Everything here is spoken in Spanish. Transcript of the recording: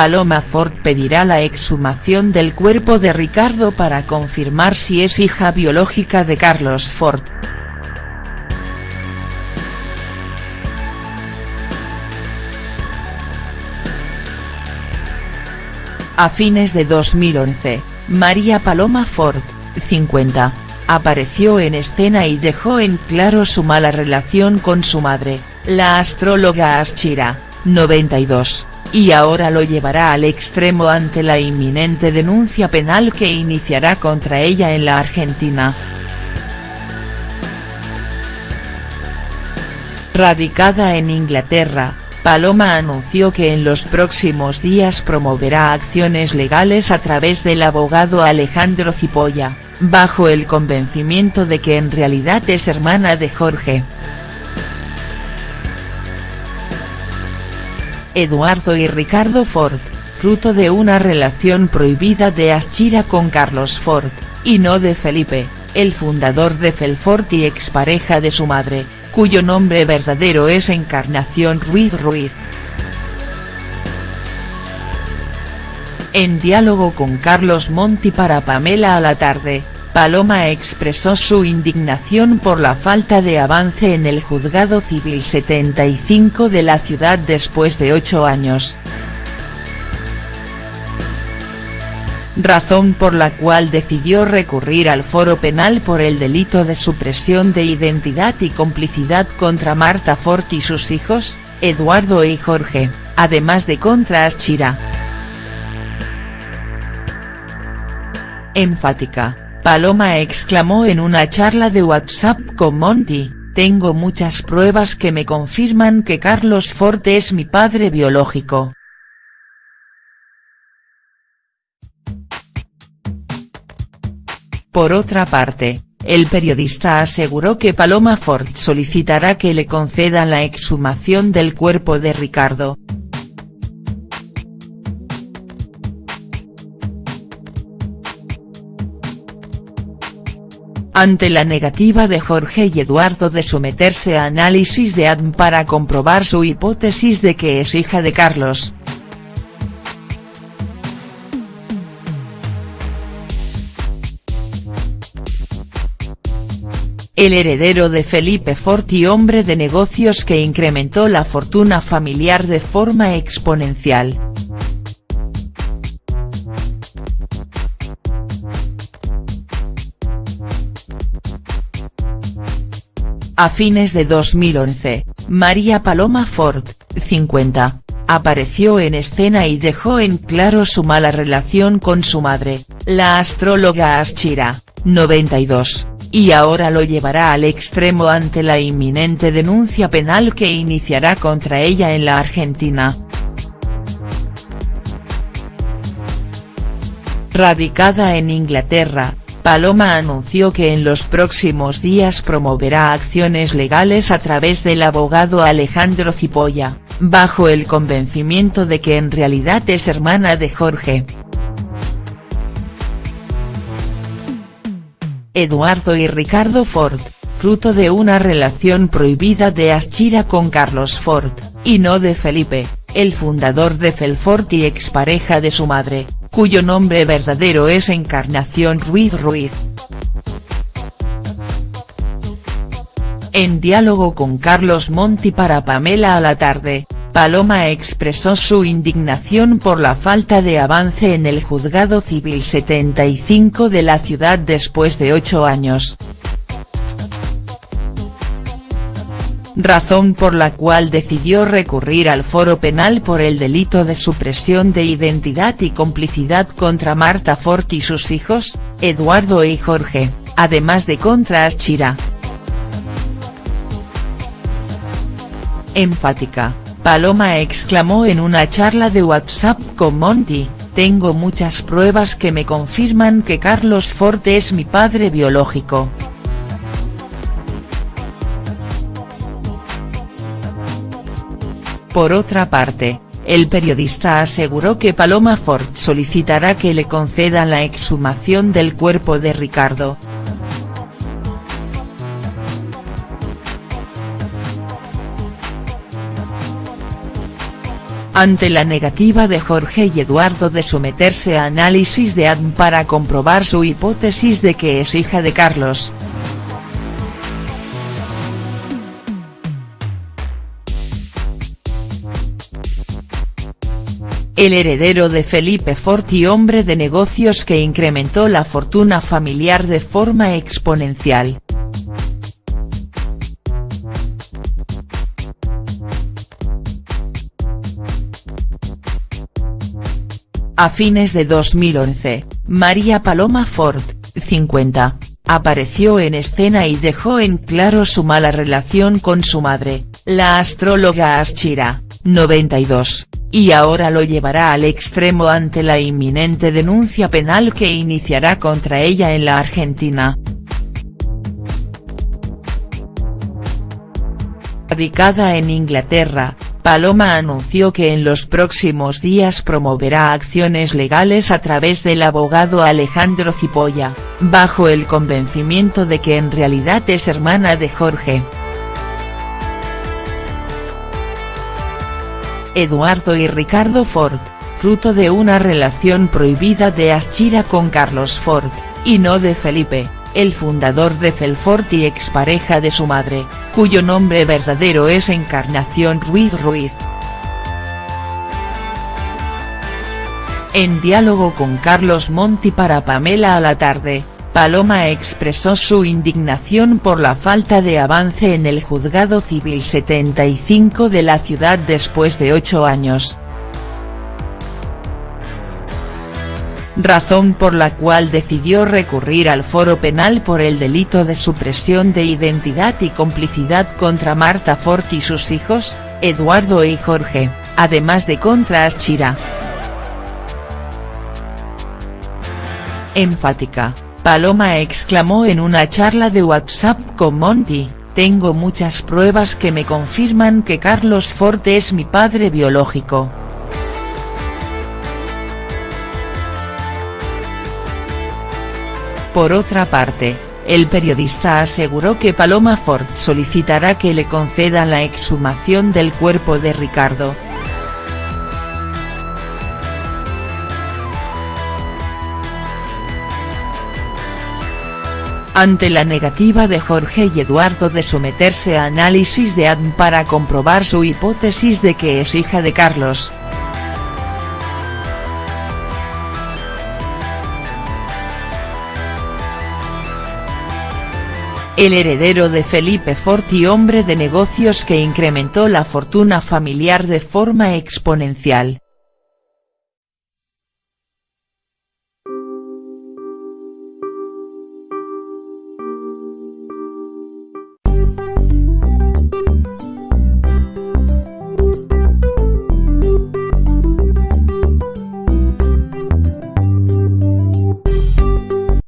Paloma Ford pedirá la exhumación del cuerpo de Ricardo para confirmar si es hija biológica de Carlos Ford. A fines de 2011, María Paloma Ford, 50, apareció en escena y dejó en claro su mala relación con su madre, la astróloga Aschira, 92, y ahora lo llevará al extremo ante la inminente denuncia penal que iniciará contra ella en la Argentina. Radicada en Inglaterra, Paloma anunció que en los próximos días promoverá acciones legales a través del abogado Alejandro Cipolla, bajo el convencimiento de que en realidad es hermana de Jorge. Eduardo y Ricardo Ford, fruto de una relación prohibida de Aschira con Carlos Ford, y no de Felipe, el fundador de Felfort y expareja de su madre, cuyo nombre verdadero es Encarnación Ruiz Ruiz. En diálogo con Carlos Monti para Pamela a la tarde, Paloma expresó su indignación por la falta de avance en el Juzgado Civil 75 de la ciudad después de ocho años. razón por la cual decidió recurrir al foro penal por el delito de supresión de identidad y complicidad contra Marta Fort y sus hijos, Eduardo y Jorge, además de contra Aschira. Enfática, Paloma exclamó en una charla de WhatsApp con Monty, tengo muchas pruebas que me confirman que Carlos Fort es mi padre biológico. Por otra parte, el periodista aseguró que Paloma Ford solicitará que le concedan la exhumación del cuerpo de Ricardo. Ante la negativa de Jorge y Eduardo de someterse a análisis de ADN para comprobar su hipótesis de que es hija de Carlos, el heredero de Felipe Fort y hombre de negocios que incrementó la fortuna familiar de forma exponencial. A fines de 2011, María Paloma Ford, 50, apareció en escena y dejó en claro su mala relación con su madre, la astróloga Aschira, 92 y ahora lo llevará al extremo ante la inminente denuncia penal que iniciará contra ella en la Argentina. Radicada en Inglaterra, Paloma anunció que en los próximos días promoverá acciones legales a través del abogado Alejandro Cipolla, bajo el convencimiento de que en realidad es hermana de Jorge. Eduardo y Ricardo Ford, fruto de una relación prohibida de Aschira con Carlos Ford, y no de Felipe, el fundador de Felfort y expareja de su madre, cuyo nombre verdadero es Encarnación Ruiz Ruiz. En diálogo con Carlos Monti para Pamela a la tarde, Paloma expresó su indignación por la falta de avance en el Juzgado Civil 75 de la ciudad después de ocho años. Razón por la cual decidió recurrir al foro penal por el delito de supresión de identidad y complicidad contra Marta Fort y sus hijos, Eduardo y Jorge, además de contra Aschira. Enfática, Paloma exclamó en una charla de WhatsApp con Monty, tengo muchas pruebas que me confirman que Carlos Ford es mi padre biológico. Por otra parte, el periodista aseguró que Paloma Ford solicitará que le concedan la exhumación del cuerpo de Ricardo, ante la negativa de Jorge y Eduardo de someterse a análisis de ADN para comprobar su hipótesis de que es hija de Carlos. El heredero de Felipe Forti hombre de negocios que incrementó la fortuna familiar de forma exponencial. A fines de 2011, María Paloma Ford, 50, apareció en escena y dejó en claro su mala relación con su madre, la astróloga Aschira, 92, y ahora lo llevará al extremo ante la inminente denuncia penal que iniciará contra ella en la Argentina. Radicada en Inglaterra, Paloma anunció que en los próximos días promoverá acciones legales a través del abogado Alejandro Cipolla, bajo el convencimiento de que en realidad es hermana de Jorge. Eduardo y Ricardo Ford, fruto de una relación prohibida de Aschira con Carlos Ford, y no de Felipe, el fundador de Felfort y expareja de su madre, cuyo nombre verdadero es Encarnación Ruiz Ruiz. En diálogo con Carlos Monti para Pamela a la tarde, Paloma expresó su indignación por la falta de avance en el Juzgado Civil 75 de la ciudad después de ocho años. razón por la cual decidió recurrir al foro penal por el delito de supresión de identidad y complicidad contra Marta Fort y sus hijos, Eduardo y Jorge, además de contra Aschira. Enfática, Paloma exclamó en una charla de WhatsApp con Monty, tengo muchas pruebas que me confirman que Carlos Fort es mi padre biológico. Por otra parte, el periodista aseguró que Paloma Ford solicitará que le concedan la exhumación del cuerpo de Ricardo. Ante la negativa de Jorge y Eduardo de someterse a análisis de ADN para comprobar su hipótesis de que es hija de Carlos, el heredero de Felipe Forti hombre de negocios que incrementó la fortuna familiar de forma exponencial.